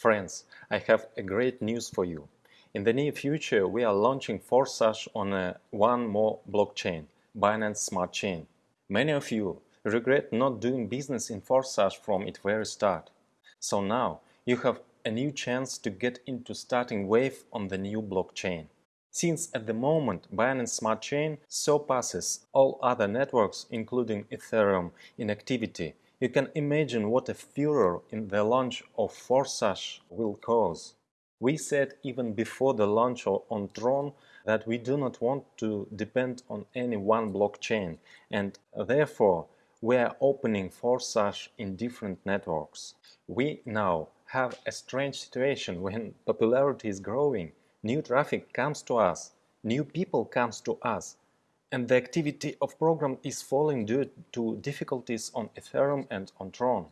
Friends, I have a great news for you. In the near future, we are launching Forsage on a one more blockchain, Binance Smart Chain. Many of you regret not doing business in Forsage from its very start. So now you have a new chance to get into starting wave on the new blockchain. Since at the moment Binance Smart Chain surpasses all other networks including Ethereum in activity, you can imagine what a furor in the launch of Forsage will cause. We said even before the launch on Tron that we do not want to depend on any one blockchain and therefore we are opening Forsage in different networks. We now have a strange situation when popularity is growing new traffic comes to us, new people comes to us, and the activity of program is falling due to difficulties on Ethereum and on Tron.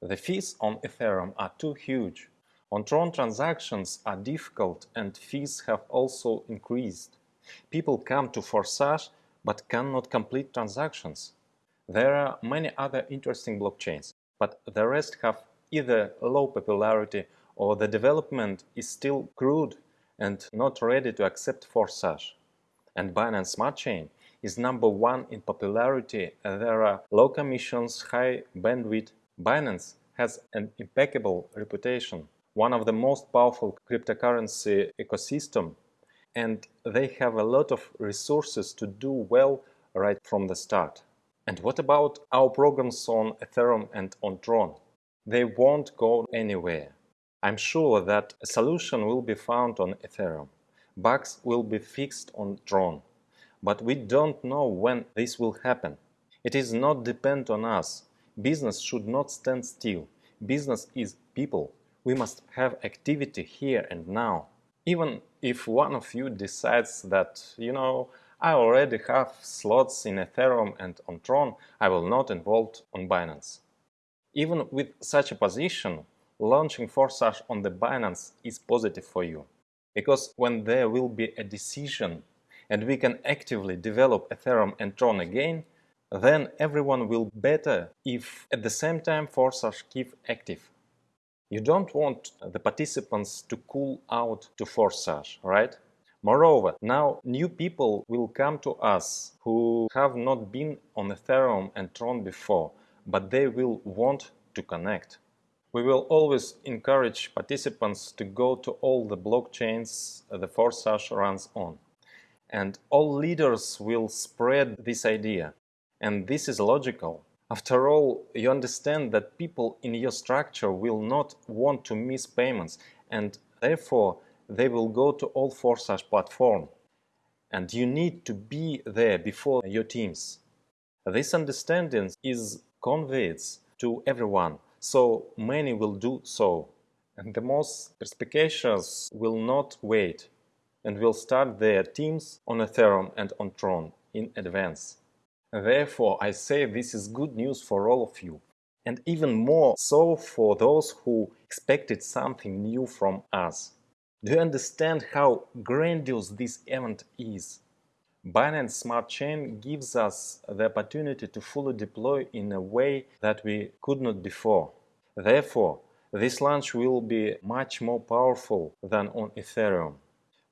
The fees on Ethereum are too huge. On Tron transactions are difficult and fees have also increased. People come to Forsage but cannot complete transactions. There are many other interesting blockchains, but the rest have either low popularity or the development is still crude and not ready to accept Forsage. And Binance Smart Chain is number one in popularity. There are low commissions, high bandwidth. Binance has an impeccable reputation, one of the most powerful cryptocurrency ecosystem, and they have a lot of resources to do well right from the start. And what about our programs on Ethereum and on Tron? They won't go anywhere. I'm sure that a solution will be found on Ethereum. Bugs will be fixed on Tron. But we don't know when this will happen. It is not depend on us. Business should not stand still. Business is people. We must have activity here and now. Even if one of you decides that, you know, I already have slots in Ethereum and on Tron, I will not involve on Binance. Even with such a position, launching Forsage on the Binance is positive for you. Because when there will be a decision and we can actively develop Ethereum and Tron again, then everyone will better if at the same time Forsage keep active. You don't want the participants to cool out to Forsage, right? Moreover, now new people will come to us who have not been on Ethereum and Tron before, but they will want to connect. We will always encourage participants to go to all the blockchains the Forsage runs on. And all leaders will spread this idea. And this is logical. After all, you understand that people in your structure will not want to miss payments and therefore they will go to all Forsage platform. And you need to be there before your teams. This understanding is conveyed to everyone so many will do so. And the most perspicacious will not wait and will start their teams on Ethereum and on Tron in advance. Therefore, I say this is good news for all of you, and even more so for those who expected something new from us. Do you understand how grandiose this event is? Binance Smart Chain gives us the opportunity to fully deploy in a way that we could not before. Therefore, this launch will be much more powerful than on Ethereum.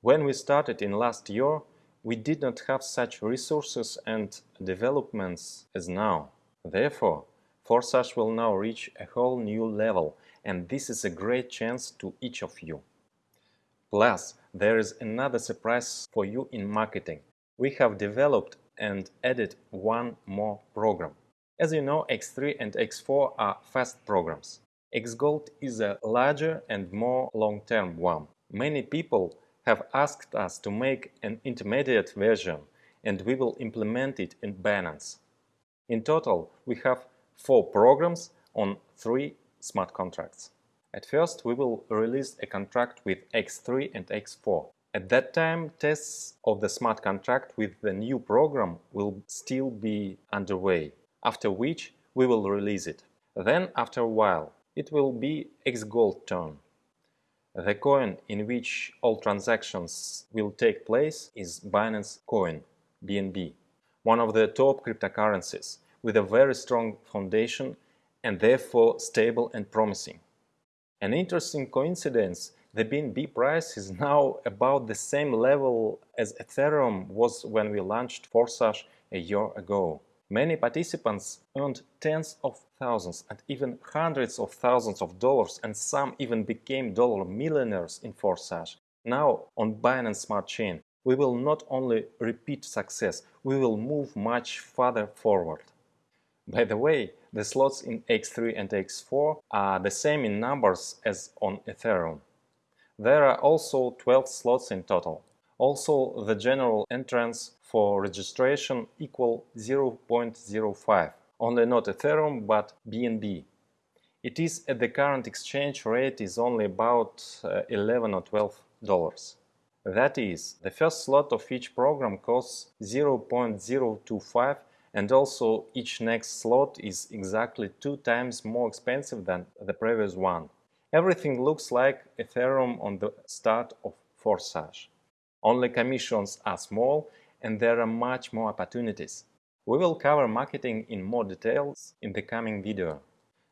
When we started in last year, we did not have such resources and developments as now. Therefore, Forsage will now reach a whole new level and this is a great chance to each of you. Plus, there is another surprise for you in marketing we have developed and added one more program. As you know, X3 and X4 are fast programs. XGold is a larger and more long-term one. Many people have asked us to make an intermediate version and we will implement it in Binance. In total, we have four programs on three smart contracts. At first, we will release a contract with X3 and X4. At that time, tests of the smart contract with the new program will still be underway, after which we will release it. Then, after a while, it will be XGold turn. The coin in which all transactions will take place is Binance Coin, BNB, one of the top cryptocurrencies with a very strong foundation and therefore stable and promising. An interesting coincidence, the BNB price is now about the same level as Ethereum was when we launched Forsage a year ago. Many participants earned tens of thousands and even hundreds of thousands of dollars and some even became dollar millionaires in Forsage. Now on Binance Smart Chain, we will not only repeat success, we will move much further forward. By the way, the slots in X3 and X4 are the same in numbers as on Ethereum. There are also 12 slots in total. Also, the general entrance for registration equal 0.05, only not Ethereum but BNB. It is at the current exchange rate is only about uh, 11 or 12 dollars. That is, the first slot of each program costs 0.025 and also each next slot is exactly two times more expensive than the previous one. Everything looks like Ethereum on the start of Forsage. Only commissions are small and there are much more opportunities. We will cover marketing in more details in the coming video.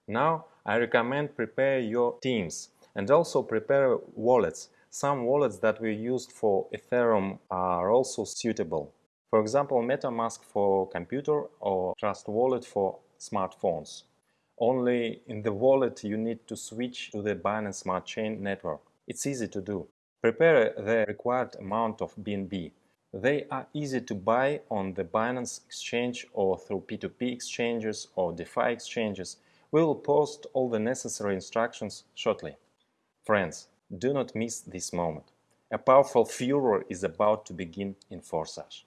Now I recommend prepare your teams and also prepare wallets. Some wallets that we used for Ethereum are also suitable. For example, MetaMask for computer or Trust Wallet for smartphones. Only in the wallet you need to switch to the Binance Smart Chain network. It's easy to do. Prepare the required amount of BNB. They are easy to buy on the Binance exchange or through P2P exchanges or DeFi exchanges. We will post all the necessary instructions shortly. Friends, do not miss this moment. A powerful furor is about to begin in Forsage.